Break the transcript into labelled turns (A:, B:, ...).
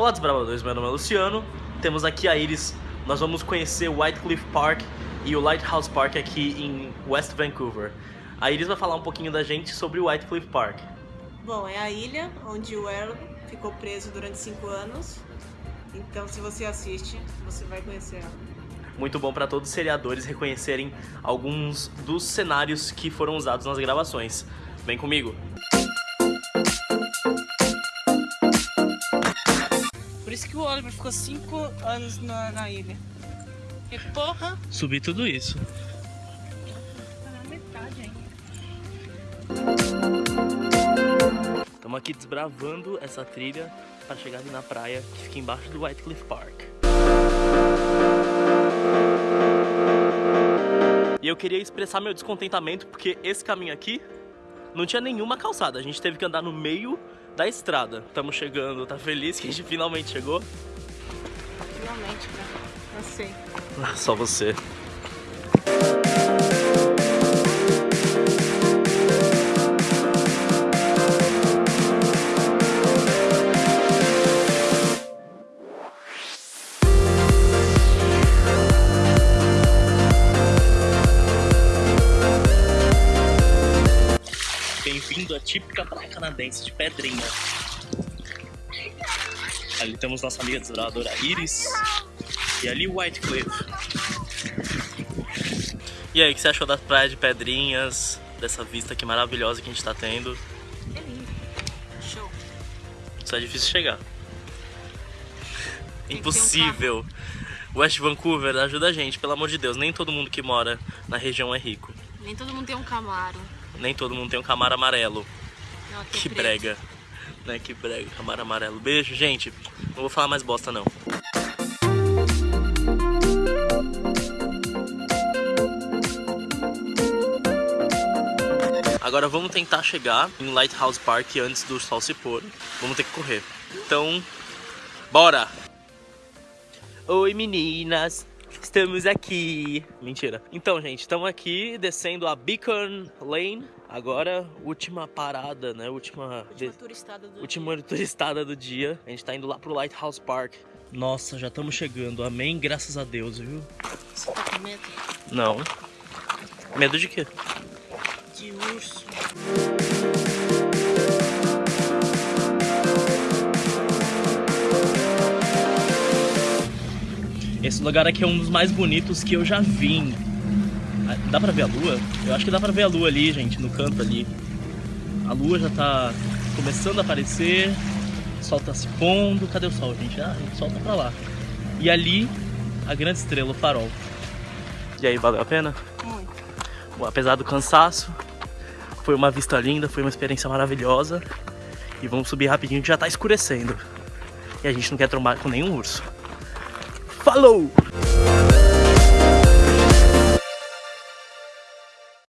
A: Olá desbravadores, meu nome é Luciano, temos aqui a Iris, nós vamos conhecer o White Cliff Park e o Lighthouse Park aqui em West Vancouver. A Iris vai falar um pouquinho da gente sobre o White Cliff Park.
B: Bom, é a ilha onde o Earl ficou preso durante cinco anos, então se você assiste, você vai conhecer ela.
A: Muito bom para todos os seriadores reconhecerem alguns dos cenários que foram usados nas gravações. Vem comigo!
B: Isso que o Oliver ficou cinco anos na, na ilha. Que porra!
A: Subir tudo isso. Estamos aqui desbravando essa trilha para chegar ali na praia que fica embaixo do White Cliff Park. E eu queria expressar meu descontentamento porque esse caminho aqui não tinha nenhuma calçada. A gente teve que andar no meio da estrada. Estamos chegando, tá feliz que a gente finalmente chegou?
B: Finalmente, cara. Eu sei.
A: Ah, Só você. Bem-vindo à típica praia canadense de Pedrinha. Ali temos nossa amiga desbravadora Iris. E ali o White Cliff. E aí, o que você achou das praias de Pedrinhas? Dessa vista aqui maravilhosa que a gente tá tendo?
B: É lindo. Show.
A: Só é difícil chegar.
B: Tem um
A: Impossível. West Vancouver, ajuda a gente, pelo amor de Deus. Nem todo mundo que mora na região é rico.
B: Nem todo mundo tem um Camaro.
A: Nem todo mundo tem um camaro amarelo.
B: Não,
A: Que
B: preto.
A: brega. Né, que brega, camaro amarelo. Beijo, gente. Não vou falar mais bosta, não. Agora vamos tentar chegar em Lighthouse Park antes do sol se pôr. Vamos ter que correr. Então, bora! Oi meninas, estamos aqui. Mentira. Então, gente, estamos aqui descendo a Beacon Lane. Agora, última parada, né? Última,
B: Última
A: de-
B: turistada do
A: última turistada do dia. A gente tá indo lá pro Lighthouse Park. Nossa, já estamos chegando. Amém, graças a Deus, viu?
B: dia. Você tá com medo?
A: Não. Medo de quê?
B: De urso.
A: Esse lugar aqui é um dos mais bonitos que eu já vi. Ah, Dá pra ver a lua? Eu acho que dá pra ver a lua ali, gente, no canto ali. A lua já tá começando a aparecer. O sol tá se pondo. Cadê o sol, gente? Ah, o sol tá pra lá. E ali, a grande estrela, o farol. E aí, valeu a pena?
B: Muito.
A: Bom, apesar do cansaço, foi uma vista linda, foi uma experiência maravilhosa. E vamos subir rapidinho que já tá escurecendo. E a gente não quer trombar com nenhum urso. Falou!